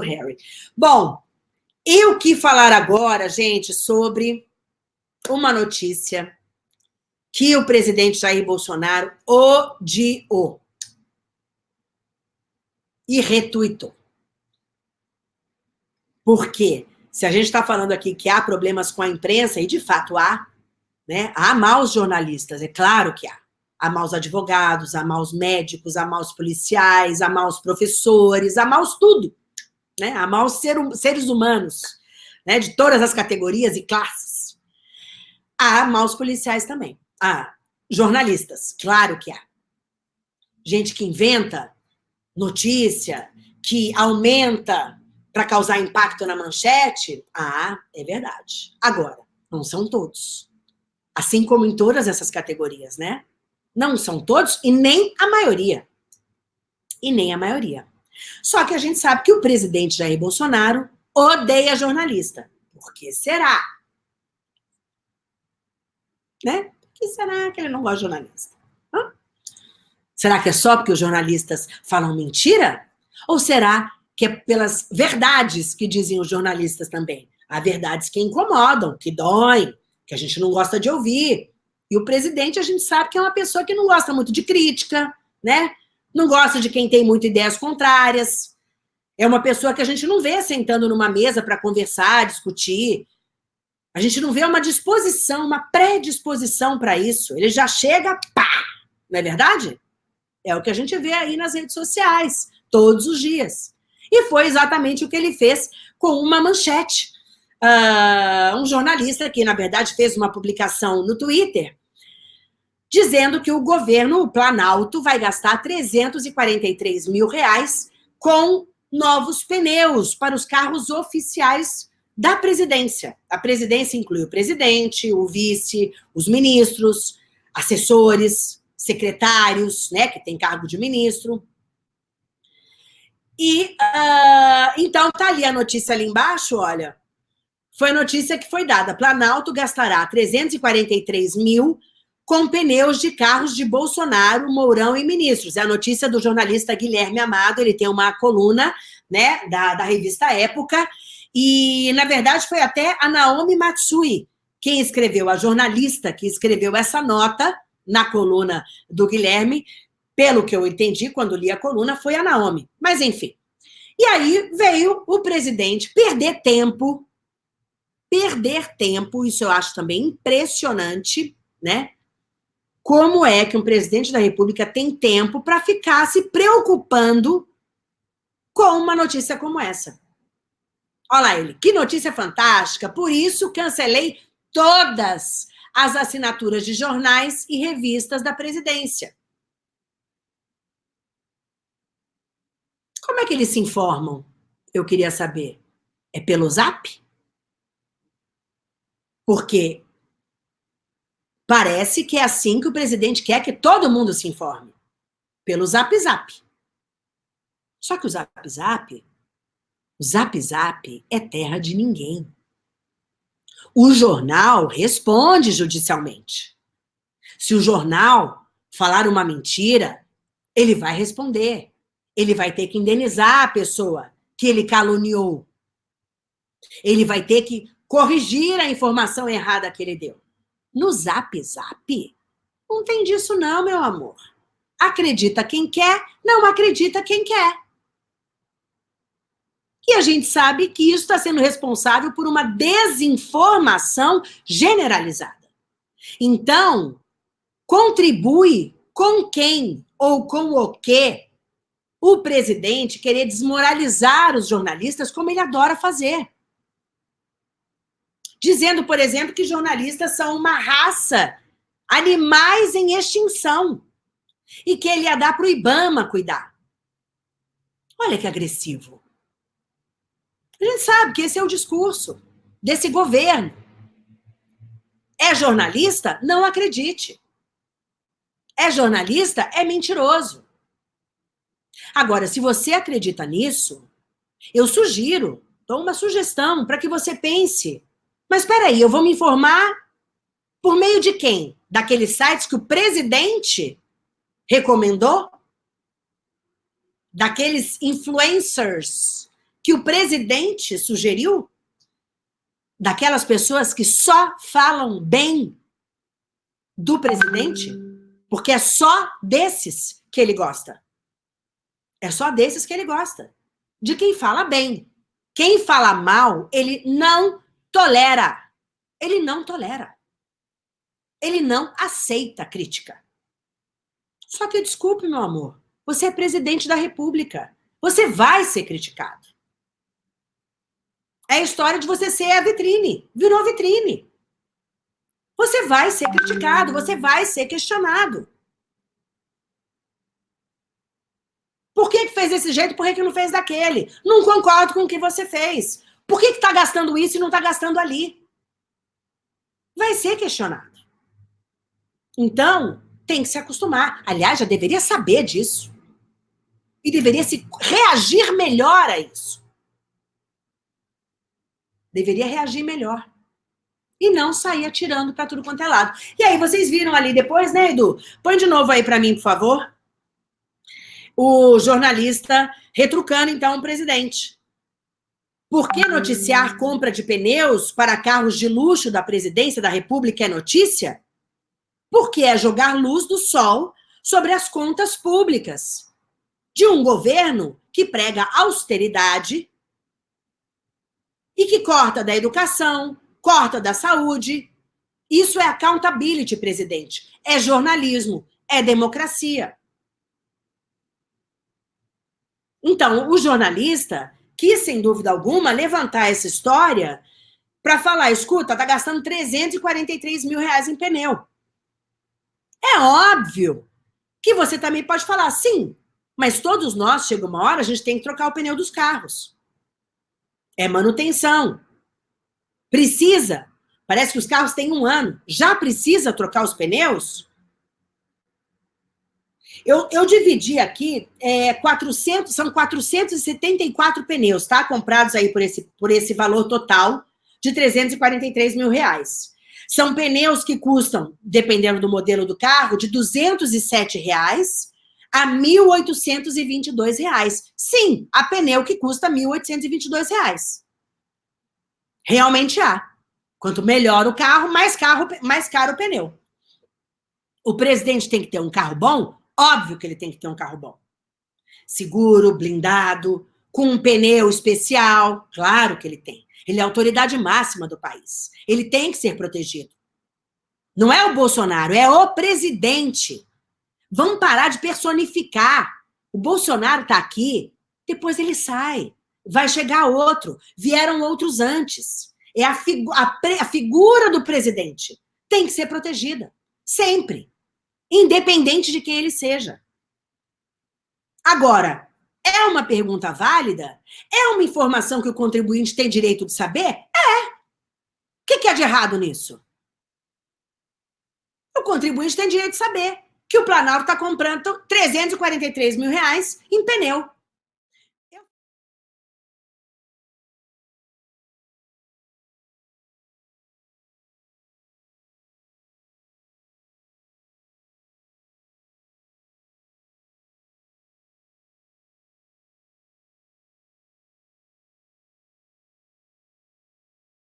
Harry. Bom, eu que falar agora, gente, sobre uma notícia que o presidente Jair Bolsonaro odiou e retuitou. Por quê? Se a gente está falando aqui que há problemas com a imprensa, e de fato há, né? há maus jornalistas, é claro que há. Há maus advogados, há maus médicos, há maus policiais, há maus professores, há maus tudo. Né? Há maus ser, seres humanos, né? de todas as categorias e classes. Há maus policiais também. Há jornalistas, claro que há. Gente que inventa notícia, que aumenta para causar impacto na manchete? Ah, é verdade. Agora, não são todos. Assim como em todas essas categorias, né? Não são todos e nem a maioria. E nem a maioria. Só que a gente sabe que o presidente Jair Bolsonaro odeia jornalista. Por que será? Né? Por que será que ele não gosta de jornalista? Hã? Será que é só porque os jornalistas falam mentira? Ou será que é pelas verdades que dizem os jornalistas também. Há verdades que incomodam, que doem, que a gente não gosta de ouvir. E o presidente, a gente sabe que é uma pessoa que não gosta muito de crítica, né? Não gosta de quem tem muitas ideias contrárias. É uma pessoa que a gente não vê sentando numa mesa para conversar, discutir. A gente não vê uma disposição, uma predisposição para isso. Ele já chega, pá! Não é verdade? É o que a gente vê aí nas redes sociais, todos os dias. E foi exatamente o que ele fez com uma manchete. Uh, um jornalista que, na verdade, fez uma publicação no Twitter dizendo que o governo, o Planalto, vai gastar 343 mil reais com novos pneus para os carros oficiais da presidência. A presidência inclui o presidente, o vice, os ministros, assessores, secretários, né, que tem cargo de ministro. E, uh, então, tá ali a notícia ali embaixo, olha. Foi a notícia que foi dada. Planalto gastará 343 mil com pneus de carros de Bolsonaro, Mourão e ministros. É a notícia do jornalista Guilherme Amado, ele tem uma coluna, né, da, da revista Época, e, na verdade, foi até a Naomi Matsui quem escreveu, a jornalista que escreveu essa nota na coluna do Guilherme, pelo que eu entendi quando li a coluna, foi a Naomi. Mas, enfim. E aí veio o presidente perder tempo, perder tempo, isso eu acho também impressionante, né? Como é que um presidente da República tem tempo para ficar se preocupando com uma notícia como essa? Olha lá ele, que notícia fantástica, por isso cancelei todas as assinaturas de jornais e revistas da presidência. Como é que eles se informam? Eu queria saber. É pelo zap? Porque parece que é assim que o presidente quer que todo mundo se informe. Pelo zap zap. Só que o zap zap, o zap zap é terra de ninguém. O jornal responde judicialmente. Se o jornal falar uma mentira, ele vai responder ele vai ter que indenizar a pessoa que ele caluniou. Ele vai ter que corrigir a informação errada que ele deu. No Zap Zap, não tem disso não, meu amor. Acredita quem quer, não acredita quem quer. E a gente sabe que isso está sendo responsável por uma desinformação generalizada. Então, contribui com quem ou com o que o presidente querer desmoralizar os jornalistas, como ele adora fazer. Dizendo, por exemplo, que jornalistas são uma raça, animais em extinção, e que ele ia dar para o Ibama cuidar. Olha que agressivo. A gente sabe que esse é o discurso desse governo. É jornalista? Não acredite. É jornalista? É mentiroso. Agora, se você acredita nisso, eu sugiro, dou uma sugestão para que você pense. Mas espera aí, eu vou me informar por meio de quem? Daqueles sites que o presidente recomendou? Daqueles influencers que o presidente sugeriu? Daquelas pessoas que só falam bem do presidente? Porque é só desses que ele gosta. É só desses que ele gosta. De quem fala bem. Quem fala mal, ele não tolera. Ele não tolera. Ele não aceita crítica. Só que, desculpe, meu amor, você é presidente da República. Você vai ser criticado. É a história de você ser a vitrine. Virou vitrine. Você vai ser criticado, você vai ser questionado. Por que, que fez desse jeito? Por que, que não fez daquele? Não concordo com o que você fez. Por que está gastando isso e não está gastando ali? Vai ser questionado. Então, tem que se acostumar. Aliás, já deveria saber disso. E deveria se reagir melhor a isso. Deveria reagir melhor. E não sair atirando para tudo quanto é lado. E aí, vocês viram ali depois, né, Edu? Põe de novo aí para mim, por favor. O jornalista retrucando, então, o presidente. Por que noticiar compra de pneus para carros de luxo da presidência da República é notícia? Porque é jogar luz do sol sobre as contas públicas de um governo que prega austeridade e que corta da educação, corta da saúde. Isso é accountability, presidente. É jornalismo, é democracia. Então, o jornalista quis, sem dúvida alguma, levantar essa história para falar, escuta, tá gastando 343 mil reais em pneu. É óbvio que você também pode falar, sim, mas todos nós, chega uma hora, a gente tem que trocar o pneu dos carros. É manutenção. Precisa. Parece que os carros têm um ano. Já precisa trocar os pneus? Eu, eu dividi aqui, é, 400, são 474 pneus, tá? Comprados aí por esse, por esse valor total de 343 mil reais. São pneus que custam, dependendo do modelo do carro, de 207 reais a 1.822 reais. Sim, há pneu que custa 1.822 reais. Realmente há. Quanto melhor o carro, mais, carro, mais caro o pneu. O presidente tem que ter um carro bom? Óbvio que ele tem que ter um carro bom. Seguro, blindado, com um pneu especial. Claro que ele tem. Ele é a autoridade máxima do país. Ele tem que ser protegido. Não é o Bolsonaro, é o presidente. Vamos parar de personificar. O Bolsonaro está aqui, depois ele sai. Vai chegar outro. Vieram outros antes. É a, figu a, a figura do presidente. Tem que ser protegida. Sempre independente de quem ele seja. Agora, é uma pergunta válida? É uma informação que o contribuinte tem direito de saber? É. O que, que é de errado nisso? O contribuinte tem direito de saber que o Planalto está comprando 343 mil reais em pneu.